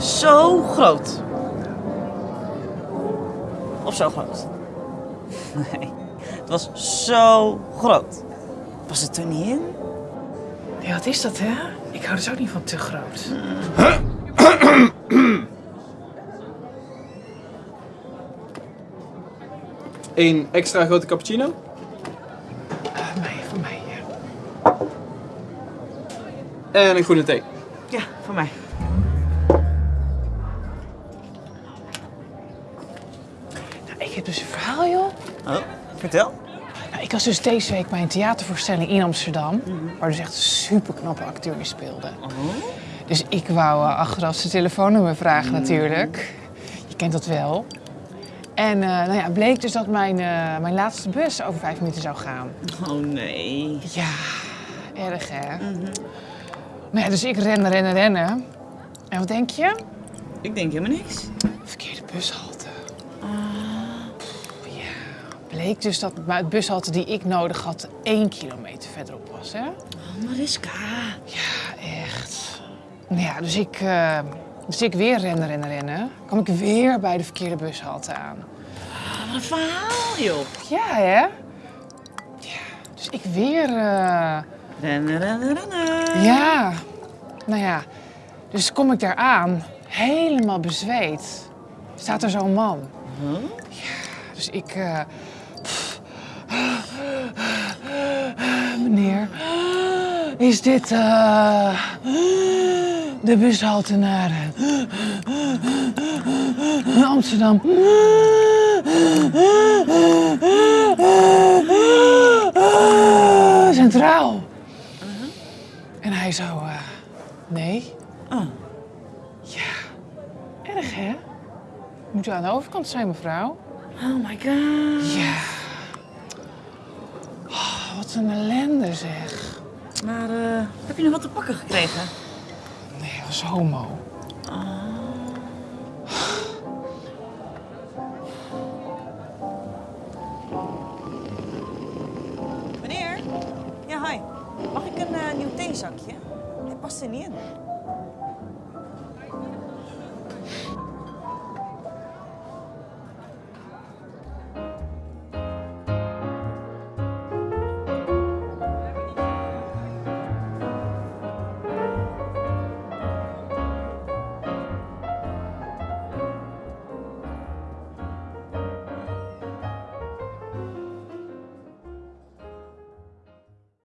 zo groot. Of zo groot. Nee, het was zo groot. Was het er niet in? Ja, wat is dat, hè? Ik hou dus ook niet van te groot. Eén extra grote cappuccino. Uh, mij, voor mij, ja. En een groene thee. Ja, voor mij. Dus een verhaal, joh. Oh, vertel. Nou, ik was dus deze week bij een theatervoorstelling in Amsterdam, waar dus echt super knappe acteur in speelde. Dus ik wou uh, achteraf zijn telefoonnummer vragen natuurlijk. Je kent dat wel. En uh, nou ja, bleek dus dat mijn, uh, mijn laatste bus over vijf minuten zou gaan. Oh nee. Ja, erg hè? Nou ja, dus ik rennen, rennen, rennen. En wat denk je? Ik denk helemaal niks. Verkeerde bushalte. Ja, bleek dus dat het bushalte die ik nodig had één kilometer verderop was, hè? Oh, Mariska. Ja, echt. Nou ja, dus ik, uh, dus ik weer rennen, rennen, rennen. Kwam ik weer bij de verkeerde bushalte aan. Wat een verhaal, joh. Ja, hè? Ja, dus ik weer... Uh... Rennen, rennen, rennen. Ja. Nou ja, dus kom ik daar aan, helemaal bezweet. Staat er zo'n man. Huh? Ja, dus ik... Uh... Meneer, is dit uh, de bushalte naar Amsterdam? Centraal. En hij zo, uh, nee. Oh. Ja, erg hè? Moet u aan de overkant zijn, mevrouw? Oh my god. Ja. Oh, wat een ellende zeg. Maar uh, heb je nog wat te pakken gekregen? Nee, hij was homo. Oh. Meneer? Ja, hi. Mag ik een uh, nieuw theezakje? Hij past er niet in.